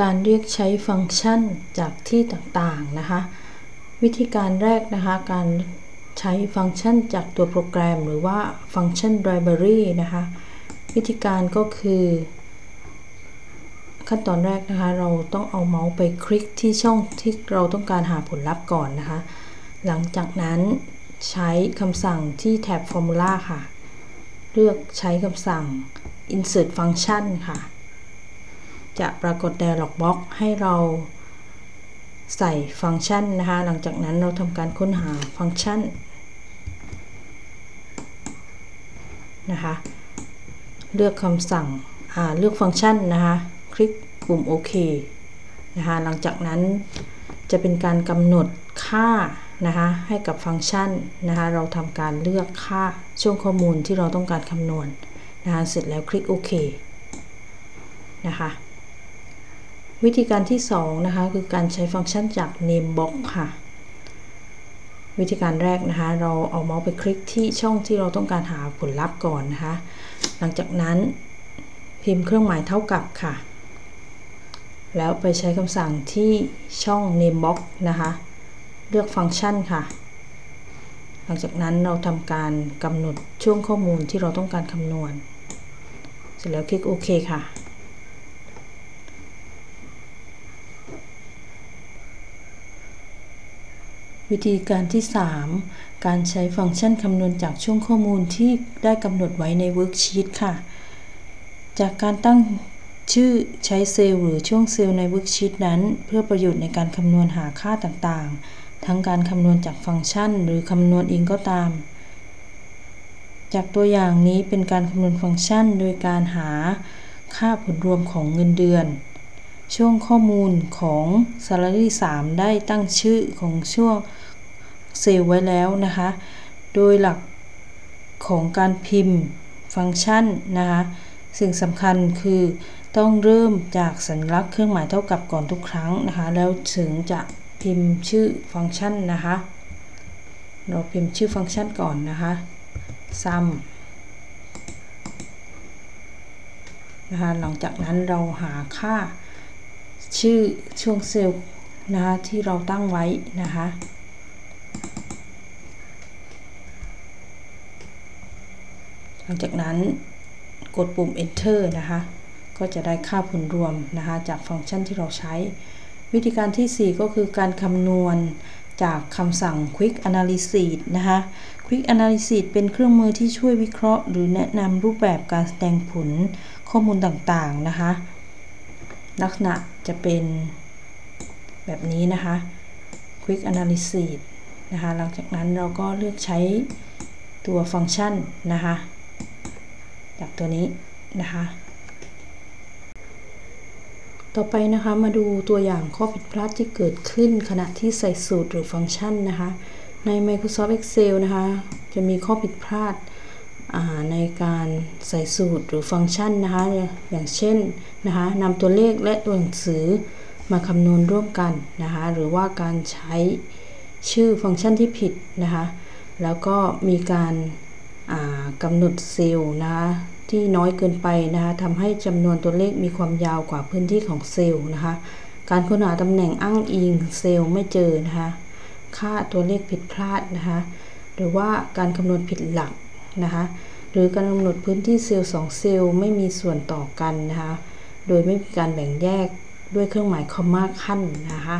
การเรียกใช้ฟังก์ชันจากที่ต่างๆนะคะ วิธีการแรกนะคะ การใช้ฟังก์ชันจากตัวโปรแกรม หรือว่าฟังก์ชัน library นะคะ วิธีการก็คือ ขั้นตอนแรกนะคะ เราต้องเอาเมาส์ไปคลิกที่ช่องที่เราต้องการหาผลลัพธ์ก่อนนะคะ หลังจากนั้นใช้คำสั่งที่แท็บ Formula ค่ะ เลือกใช้คำสั่ง insert function ค่ะ จะปรากฏ dialog box ให้เราใส่ฟังก์ชันนะคะ หลังจากนั้นเราทำการค้นหาฟังก์ชันนะคะ เลือกคำสั่งเลือกฟังก์ชันนะคะ คลิกปุ่มโอเคนะคะ หลังจากนั้นจะเป็นการกำหนดค่านะคะให้กับฟังก์ชันนะคะเราทำการเลือกค่าช่วงข้อมูลที่เราต้องการคำนวณนะคะเสร็จแล้วคลิกโอเคนะคะ วิธีการที่2นะคะคือการใช้ฟังก์ชันจาก name box ค่ะ วิธีการแรกนะคะ เราเอาเมาส์ไปคลิกที่ช่องที่เราต้องการหาผลลัพธ์ก่อนนะคะ หลังจากนั้นพิมพ์เครื่องหมายเท่ากับค่ะ แล้วไปใช้คำสั่งที่ช่อง name box นะคะ เลือกฟังก์ชันค่ะ หลังจากนั้นเราทำการกำหนดช่วงข้อมูลที่เราต้องการคำนวณ เสร็จแล้วคลิกโอเคค่ะ วิธีการที่ 3 การใช้ฟังก์ชันคำนวณจากช่วงข้อมูลที่ได้กำหนดไว้ใน worksheet ค่ะ จากการตั้งชื่อใช้เซลล์หรือช่วงเซลล์ใน worksheet นั้น เพื่อประโยชน์ในการคำนวณหาค่าต่างๆ ทั้งการคำนวณจากฟังก์ชัน หรือคำนวณเองก็ตาม จากตัวอย่างนี้เป็นการคำนวณฟังก์ชัน โดยการหาค่าผลรวมของเงินเดือน ช่วงข้อมูลของ salary 3 ได้ตั้งชื่อของช่วงเซลล์ไว้แล้วนะคะ โดยหลักของการพิมพ์ฟังก์ชันนะคะสิ่งสำคัญคือต้องเริ่มจากสัญลักษณ์เครื่องหมายเท่ากับก่อนทุกครั้งนะคะ แล้วถึงจะพิมพ์ชื่อฟังก์ชันนะคะ เราพิมพ์ชื่อฟังก์ชันก่อนนะคะ sum นะคะหลังจากนั้นเราหาค่า ชื่อช่วงเซลล์นะคะที่เราตั้งไว้นะคะหลังจากนั้นกดปุ่ม enter นะคะก็จะได้ค่าผลรวมนะคะจากฟังก์ชันที่เราใช้ วิธีการที่ 4 ก็คือการคำนวณจากคำสั่ง Quick Analysis นะคะ Quick Analysis เป็นเครื่องมือที่ช่วยวิเคราะห์ หรือแนะนำรูปแบบการแสดงผลข้อมูลต่างๆนะคะ ลักษณะจะเป็นแบบนี้นะคะ Quick Analysis นะคะ หลังจากนั้นเราก็เลือกใช้ตัวฟังก์ชันนะคะ จากตัวนี้นะคะ ต่อไปนะคะมาดูตัวอย่างข้อผิดพลาดที่เกิดขึ้นขณะที่ใส่สูตรหรือฟังก์ชันนะคะ ใน Microsoft Excel นะคะ จะมีข้อผิดพลาด ในการใส่สูตรหรือฟังก์ชันนะคะ อย่างเช่นนะคะนำตัวเลขและตัวหนังสือมาคำนวณร่วมกันนะคะ หรือว่าการใช้ชื่อฟังก์ชันที่ผิดนะคะ แล้วก็มีการกำหนดเซลล์นะคะที่น้อยเกินไปนะคะทำให้จำนวนตัวเลขมีความยาวกว่าพื้นที่ของเซลล์นะคะ การค้นหาตำแหน่งอ้างอิงเซลล์ไม่เจอนะคะ ค่าตัวเลขผิดพลาดนะคะ หรือว่าการคำนวณผิดหลัก นะคะ หรือการกำหนดพื้นที่เซลล์2เซลล์ไม่มีส่วนต่อกันนะคะ โดยไม่มีการแบ่งแยกด้วยเครื่องหมายคอมมาขั้นนะคะ